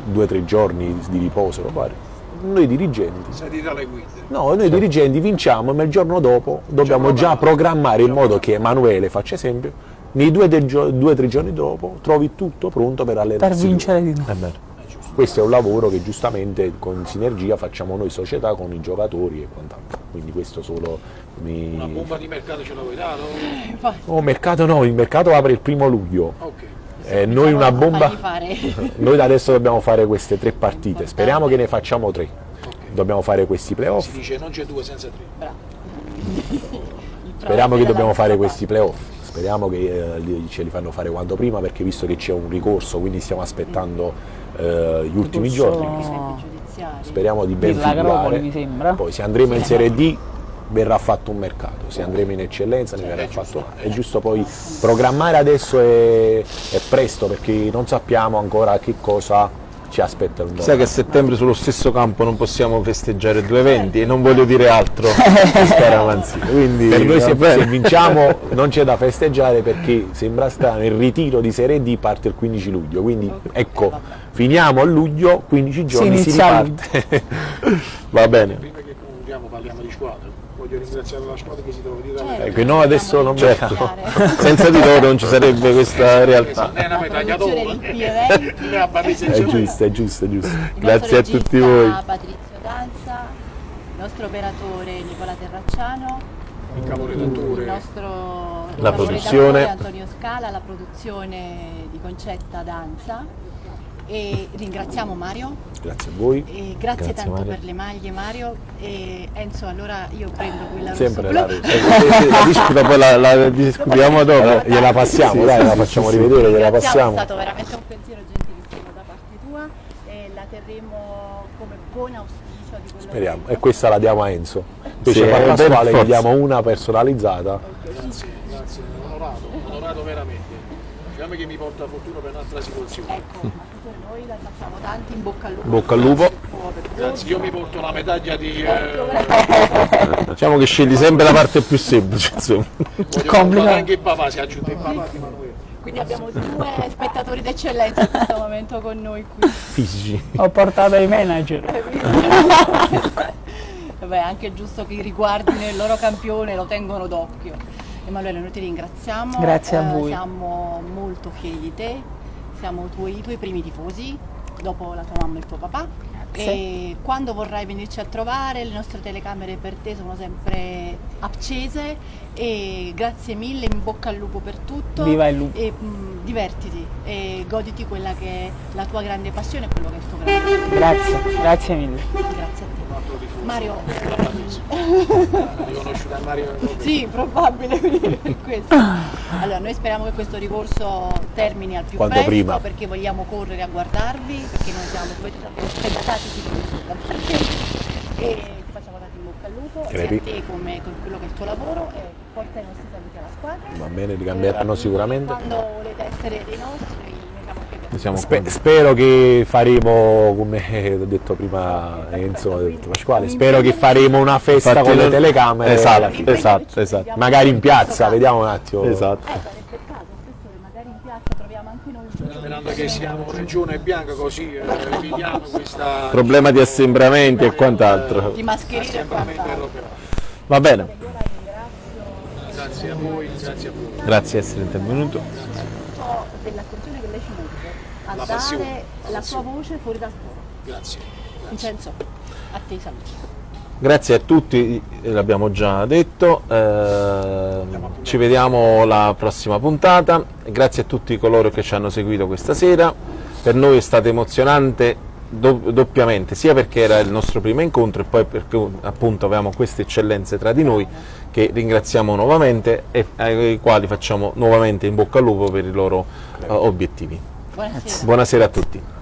due o tre giorni di riposo, lo pare, noi dirigenti. No, noi dirigenti vinciamo, ma il giorno dopo dobbiamo già programmare in modo che Emanuele, faccia esempio, nei due o tre, giorni dopo trovi tutto pronto per allenarsi. Per vincere di nuovo. Questo è un lavoro che giustamente con sinergia facciamo noi società con i giocatori e quant'altro. Quindi questo solo mi... Una bomba di mercato ce la vuoi dare? Oh, mercato no, il mercato apre il primo luglio. Ok. Eh, noi una bomba. Noi da adesso dobbiamo fare queste tre partite. Speriamo che ne facciamo tre. Dobbiamo fare questi Si playoff. dice non c'è due senza tre. Speriamo che dobbiamo fare questi playoff, speriamo che eh, ce li fanno fare quanto prima perché visto che c'è un ricorso, quindi stiamo aspettando eh, gli ultimi giorni, speriamo di ben figurare. Poi se andremo in Serie D verrà fatto un mercato, se andremo in eccellenza ne verrà fatto È giusto poi programmare adesso è, è presto perché non sappiamo ancora che cosa ci aspetta il Sai che a settembre sullo stesso campo non possiamo festeggiare due eventi e non voglio dire altro. Quindi Per noi se, se vinciamo non c'è da festeggiare perché sembra strano, il ritiro di Serie D parte il 15 luglio, quindi ecco, finiamo a luglio, 15 giorni si, inizia a riparte. Va bene. Prima che concludiamo parliamo di squadra. Voglio ringraziare la squadra che si trova di Certo. Ecco, no, adesso non Certo, senza di loro non ci sarebbe questa realtà. È una medaglia d'oro. Giovanni. giusto, è giusto, è giusto. Il Grazie a tutti voi. Patrizio Danza, il nostro operatore Nicola Terracciano, Il il caporedattore. nostro La produzione. Antonio Scala, la produzione di Concetta Danza e ringraziamo Mario Grazie a voi. e grazie, Grazie, tanto Mario. per le maglie Mario e Enzo allora io prendo quella Sempre rossa la blu. rossa. La disputa poi la, la discutiamo dopo. Allora, gliela passiamo, Sì, dai, sì, la facciamo sì, rivedere, gliela passiamo. È stato veramente un pensiero gentilissimo da parte tua e la terremo come buon auspicio di quello Speriamo. che E questa la diamo a Enzo. Invece Sì, per eh, gli forza. diamo una personalizzata. Grazie, grazie, onorato, onorato veramente. Diciamo che mi porta fortuna per un'altra situazione. Ecco, noi la facciamo tanti in bocca al lupo. Bocca al lupo. Grazie, io mi porto la medaglia di. Eh, Diciamo che scegli sempre la parte più semplice, insomma. portare anche il papà, si aggiunge il papà di Manuele. Quindi abbiamo due spettatori d'eccellenza in questo momento con noi qui. Fisici. Ho portato i manager. Vabbè, è anche giusto che riguardino il loro campione lo tengono d'occhio. Emanuele, noi ti ringraziamo. Grazie a eh, voi. Siamo molto fieri di te, siamo tuoi- i tuoi primi tifosi, dopo la tua mamma e il tuo papà. E quando vorrai venirci a trovare, le nostre telecamere per te sono sempre accese e grazie mille, in bocca al lupo per tutto. Viva il lupo. E mh, divertiti e goditi quella che è la tua grande passione e quello che è il tuo grande. Grazie, grazie mille. Grazie a te. Mario, Hai conosciuto a Mario? sì, probabile per questo. Allora, noi speriamo che questo ricorso termini al più Quanto presto prima. perché vogliamo correre a guardarvi, perché noi siamo aspettati da parte e ti facciamo tanto in bocca al lupo, sia a Crepi. te come con quello che è il tuo lavoro e porta i nostri saluti alla squadra. Va bene, li cambieranno sicuramente. Quando volete essere dei nostri, Spe- spero che faremo, come ho detto prima Enzo, ha detto Pasquale, spero che faremo una festa Infatti con le telecamere. Esatto, esatto, esatto. Magari in piazza, vediamo un attimo. Esatto. Eh, sarebbe il caso, spesso magari in piazza troviamo anche noi. Sperando che siamo regione bianca così eh, evitiamo questa Problema di assembramenti e quant'altro. Di mascherine e quant'altro. Va bene, Grazie a voi, grazie a voi. grazie di essere intervenuto. Dell'attenzione che lei ci mette a La passione, dare la la sua passione. voce fuori dal coro. Grazie. Vincenzo, a te i saluti. Grazie a tutti, l'abbiamo già detto, eh, ci vediamo alla prossima puntata, grazie a tutti coloro che ci hanno seguito questa sera, per noi è stato emozionante do- doppiamente, sia perché era il nostro primo incontro e poi perché appunto avevamo queste eccellenze tra di noi che ringraziamo nuovamente e ai quali facciamo nuovamente in bocca al lupo per i loro eh, obiettivi. Buonasera. Buonasera a tutti.